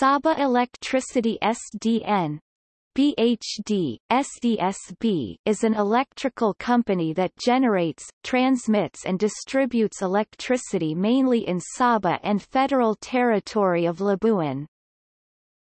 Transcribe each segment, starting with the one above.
Sabah Electricity SDN BHD, SESB is an electrical company that generates, transmits and distributes electricity mainly in Sabah and Federal Territory of Labuan.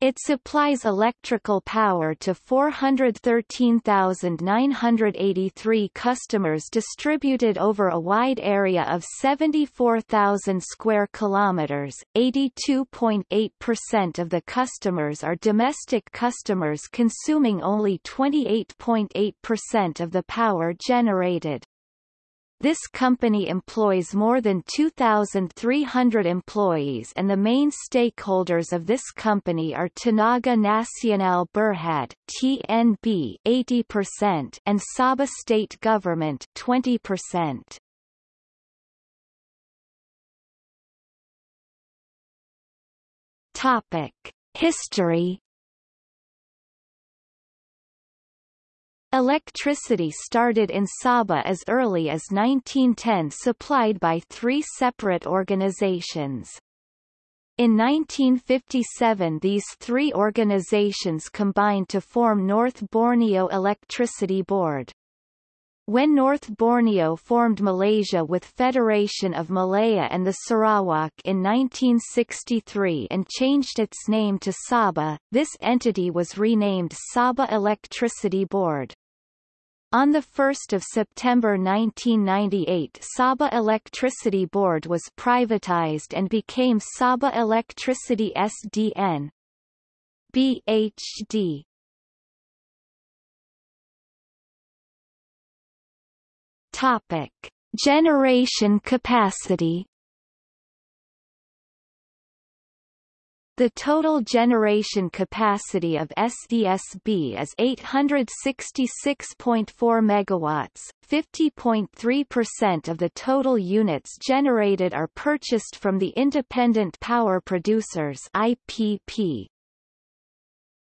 It supplies electrical power to 413,983 customers distributed over a wide area of 74,000 square kilometers. 82.8% of the customers are domestic customers consuming only 28.8% of the power generated. This company employs more than 2,300 employees and the main stakeholders of this company are Tenaga Nasional Berhad TNB 80% and Sabah state government 20%. Topic: History Electricity started in Sabah as early as 1910 supplied by three separate organizations. In 1957 these three organizations combined to form North Borneo Electricity Board. When North Borneo formed Malaysia with Federation of Malaya and the Sarawak in 1963 and changed its name to Sabah, this entity was renamed Sabah Electricity Board. On 1 September 1998 Sabah Electricity Board was privatized and became Sabah Electricity SDN. BHD Topic. Generation capacity The total generation capacity of SESB is 866.4 megawatts. 50.3% of the total units generated are purchased from the Independent Power Producers IPP.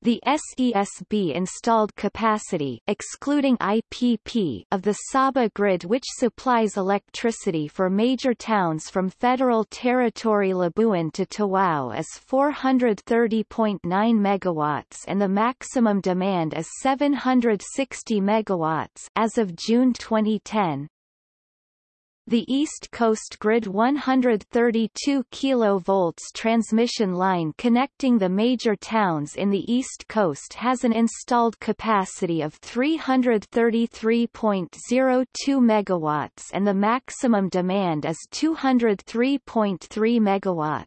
The SESB installed capacity excluding IPP of the Sabah grid which supplies electricity for major towns from Federal Territory Labuan to Tawau is 430.9 megawatts and the maximum demand is 760 megawatts as of June 2010. The East Coast Grid 132 kV transmission line connecting the major towns in the East Coast has an installed capacity of 333.02 MW and the maximum demand is 203.3 MW.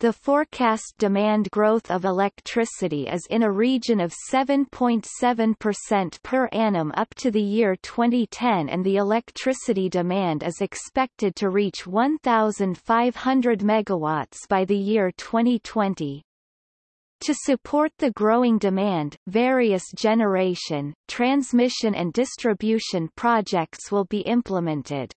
The forecast demand growth of electricity is in a region of 7.7% per annum up to the year 2010 and the electricity demand is expected to reach 1,500 megawatts by the year 2020. To support the growing demand, various generation, transmission and distribution projects will be implemented.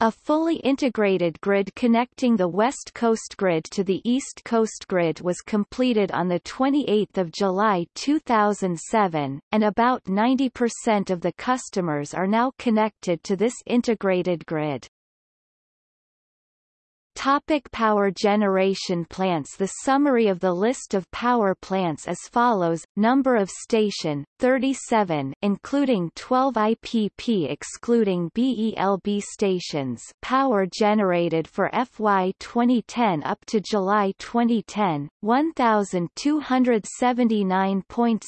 A fully integrated grid connecting the West Coast Grid to the East Coast Grid was completed on 28 July 2007, and about 90% of the customers are now connected to this integrated grid. Topic power generation plants The summary of the list of power plants as follows, number of station, 37 including 12 IPP excluding BELB stations power generated for FY 2010 up to July 2010, 1,279.6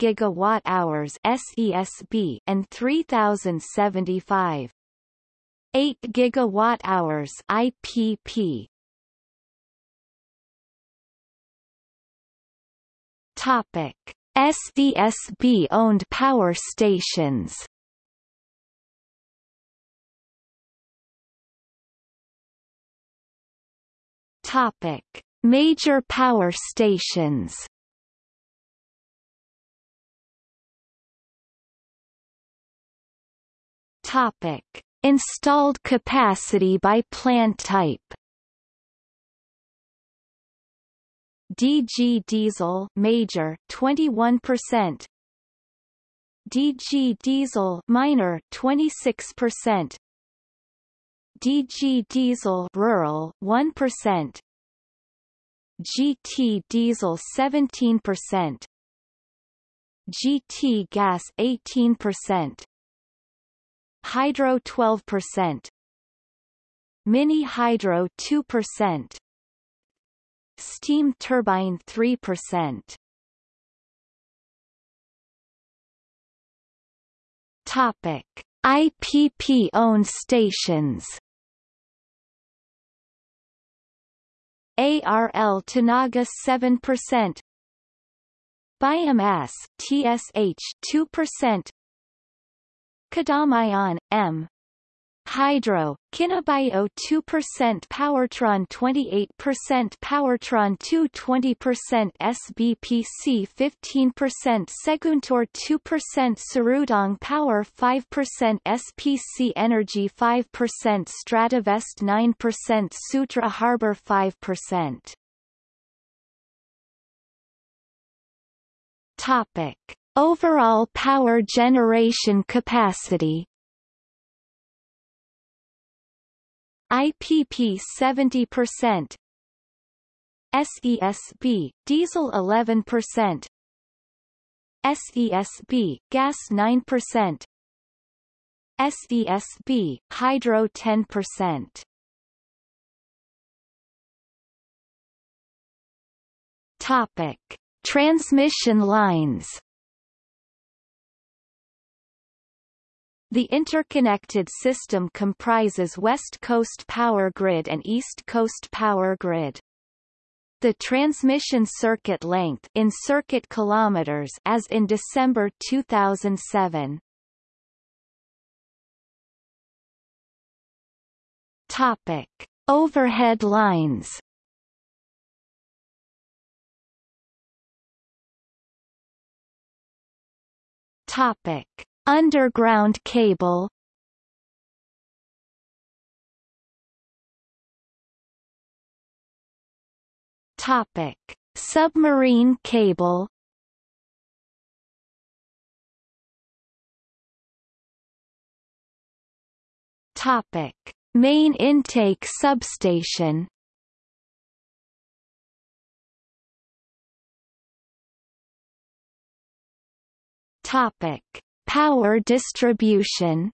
gigawatt-hours SESB and 3,075 8 gigawatt hours IPP Topic. SESB owned power stations. Topic. Major power stations. Topic Installed capacity by plant type. DG diesel major 21% DG diesel minor 26% DG diesel rural 1% GT diesel 17%, GT gas 18%, hydro 12%, mini hydro 2%, steam turbine 3%. Topic: IPP-owned stations. ARL Tenaga 7% Biomass TSH 2% Kadamaian M Hydro, Kinabayo 2% Powertron 28% Powertron 2 20% SBPC 15% Seguntor 2% Serudong Power 5% SPC Energy 5% Stratavest 9% Sutera Harbour 5% Topic. Overall power generation capacity. IPP 70% SESB diesel 11% SESB gas 9% SESB hydro 10% Topic. Transmission lines The interconnected system comprises West Coast Power Grid and East Coast Power Grid. The transmission circuit length in circuit kilometers as in December 2007. Topic: Overhead lines. Topic: Underground cable Topic: Submarine cable. Topic: Main intake substation. Topic: Power distribution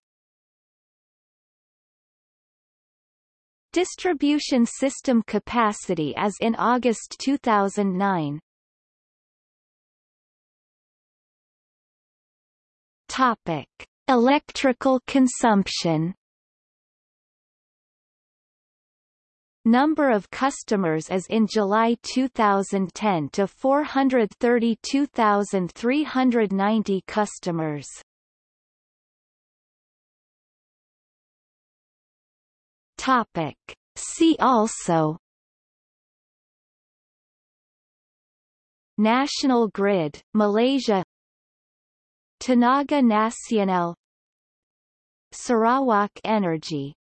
Distribution system capacity as in August 2009 Topic. Electrical consumption Number of customers as in July 2010 to 432,390 customers. Topic. See also National Grid, Malaysia Tenaga Nasional Sarawak Energy